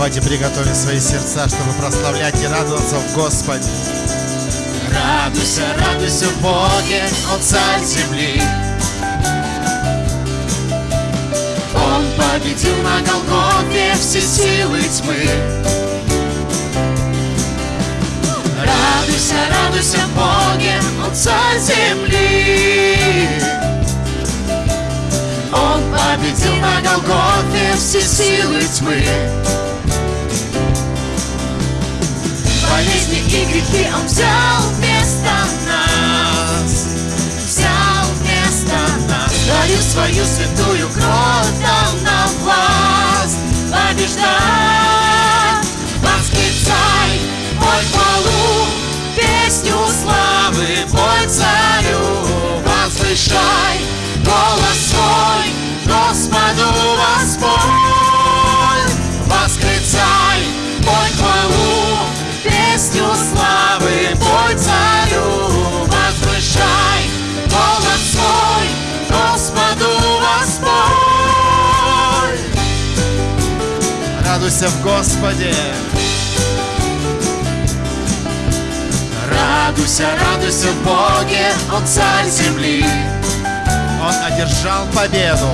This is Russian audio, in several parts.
Давайте приготовим свои сердца, чтобы прославлять и радоваться в Господе. Радуйся, радуйся в Боге, Он царь земли. Он победил на Голгофе все силы тьмы. Радуйся, радуйся в Боге, Он царь земли. Он победил на Голгофе все силы тьмы. Болезни и грехи Он взял вместо нас. Взял вместо нас. Дарил свою святую кровь, дал нам власть побеждать. Восклицай, пой хвалу, песню славы, пой царю, возвышай Радуйся в Господе. Радуйся, радуйся в Боге, Он царь земли. Он одержал победу.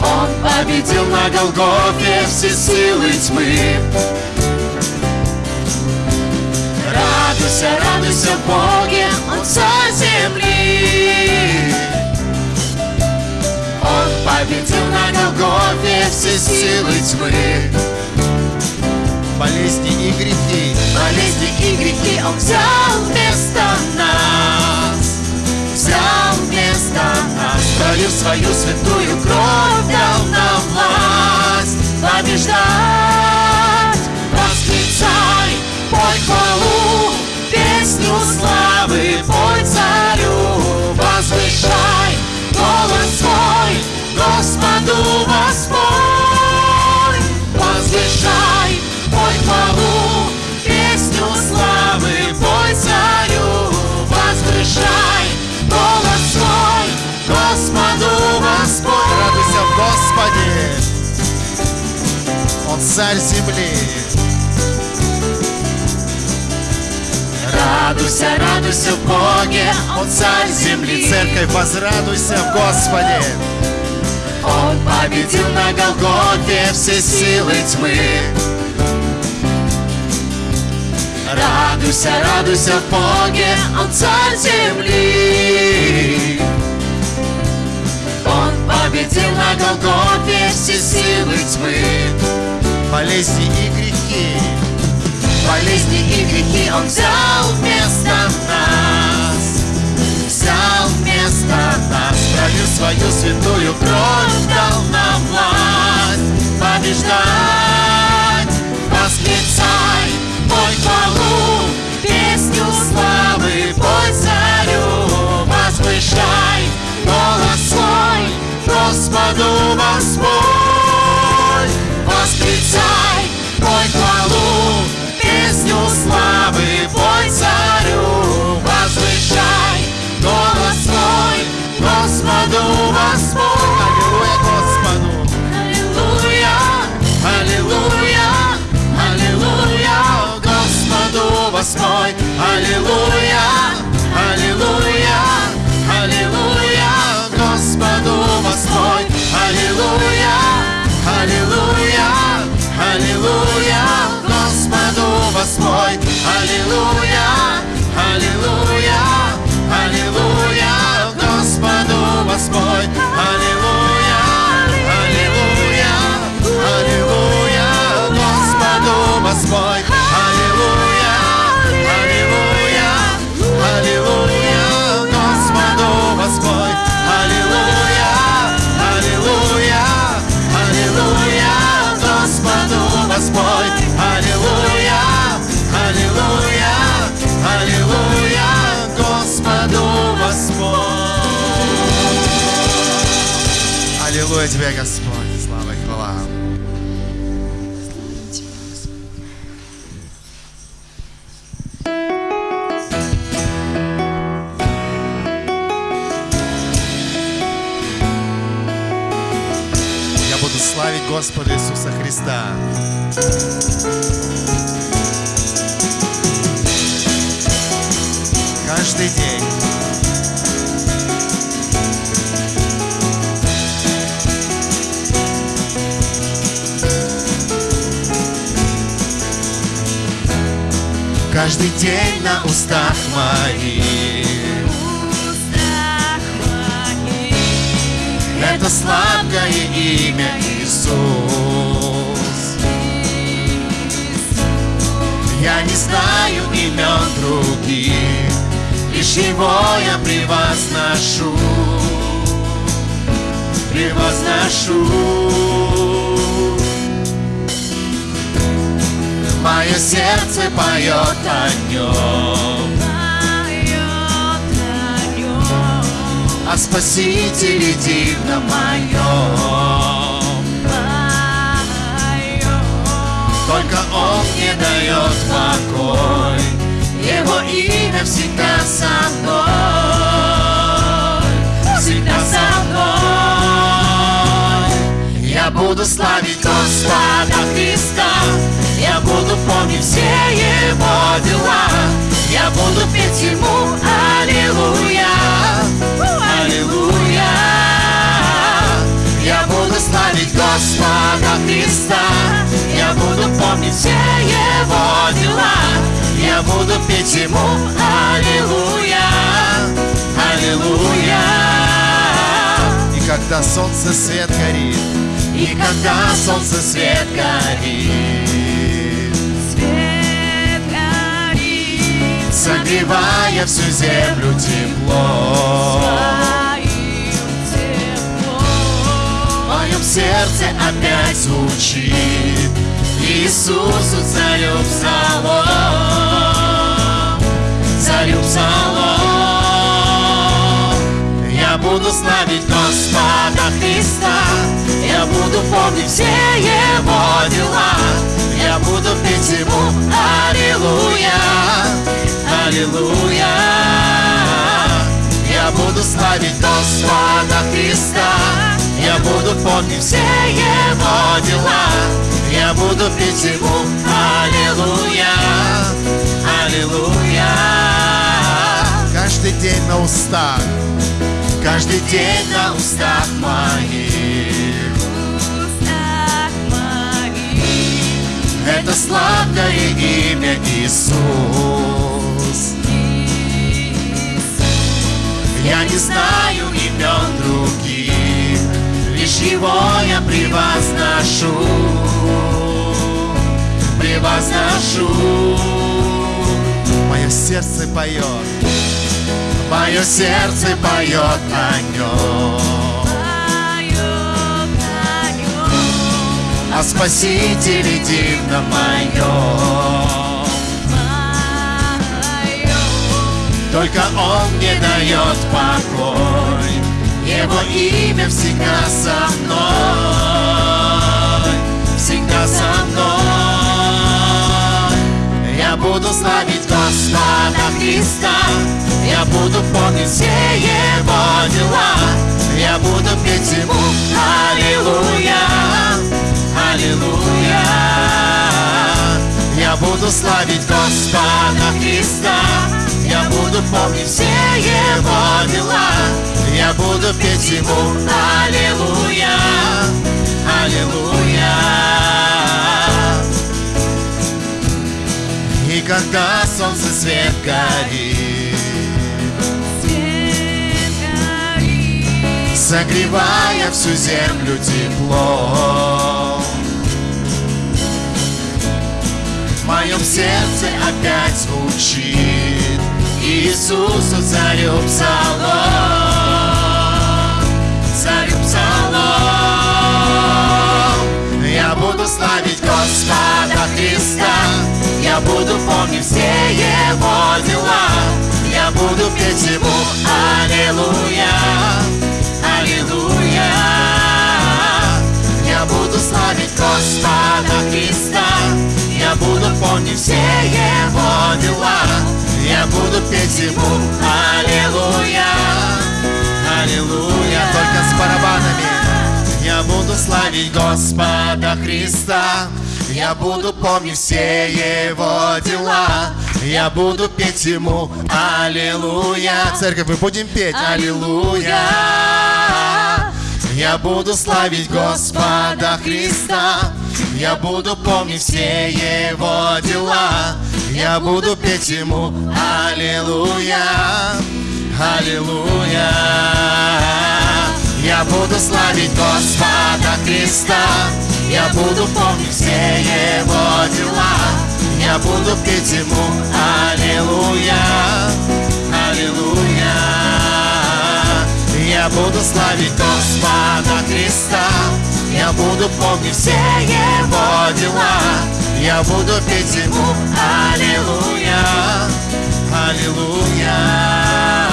Он победил на Голгофе все силы тьмы. Радуйся, радуйся в Боге, Он царь земли. Он победил на Голгофе все силы тьмы. Болезни и грехи. Болезни и грехи Он взял вместо нас. Взял вместо нас. Пролив свою святую кровь, дал нам власть побеждать. Восклицай, пой хвалу, царь земли. Радуйся, радуйся в Боге, Он царь земли. Церковь, возрадуйся в Господе. Он победил на Голгофе все силы тьмы. Радуйся, радуйся в Боге, Он царь земли. Он победил на Голгофе все силы тьмы. Болезни и грехи. Болезни и грехи Он взял вместо нас. Аллилуйя, тебе, Господь. Слава и хвала. славить Господа Иисуса Христа. Каждый день. Каждый день на устах моих. Это сладкое имя Иисус. Я не знаю имен других, Лишь Его я превозношу, превозношу. Мое сердце поет о нем, о Спасителе дивном моем. Только Он мне дает покой, Его имя всегда со мной, всегда со мной. Я буду славить Господа Христа, я буду помнить все Его дела, я буду петь Ему Аллилуйя, Аллилуйя. Я буду славить Господа Христа, я буду помнить все Его дела, я буду петь Ему Аллилуйя, Аллилуйя. И когда солнце свет горит, и когда солнце свет горит, согревая всю землю тепло. В моем сердце опять звучит Иисусу царю псалом Царю псалом Я буду славить Господа Христа. Я буду помнить все Его дела. Я буду петь Ему Аллилуйя Аллилуйя. Я буду славить Господа Христа. Я буду помнить все Его дела. Я буду петь Ему Аллилуйя. Аллилуйя. Каждый день на устах. Каждый день на устах моих. Это сладкое имя Иисус Я не знаю имен других, Лишь Его я превозношу, превозношу. Мое сердце поет, мое сердце поет о нем, о Спасителе дивном моем. Только Он мне дает покой, Его имя всегда со мной, всегда со мной. Я буду славить Господа Христа, я буду помнить все Его дела, я буду петь Ему Аллилуйя, Аллилуйя. Я буду славить Господа Христа, я буду помнить все Его дела, я буду петь Ему Аллилуйя, Аллилуйя. И когда солнце свет горит, Свет горит, согревая всю землю теплом. В моем сердце опять звучит Иисусу царю псалом, царю псалом. Я буду славить Господа Христа, я буду помнить все Его дела, я буду петь Ему Аллилуйя, Аллилуйя. Я буду славить Господа Христа, я буду помнить все Его дела, я буду петь Ему Аллилуйя, Аллилуйя. Только с барабанами. Я буду славить Господа Христа. Я буду помнить все Его дела. Я буду петь Ему. Аллилуйя! Церковь, мы будем петь. Аллилуйя Я буду славить Господа Христа. Я буду помнить все Его дела. Я буду петь Ему Аллилуйя Аллилуйя Я буду славить Господа Христа. Я буду помнить все Его дела. Я буду петь Ему Аллилуйя Аллилуйя Я буду славить Господа Христа. Я буду помнить все Его дела. Я буду петь Ему Аллилуйя Аллилуйя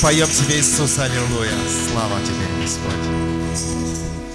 поем Тебе, Иисус, Аллилуйя. Слава Тебе, Господь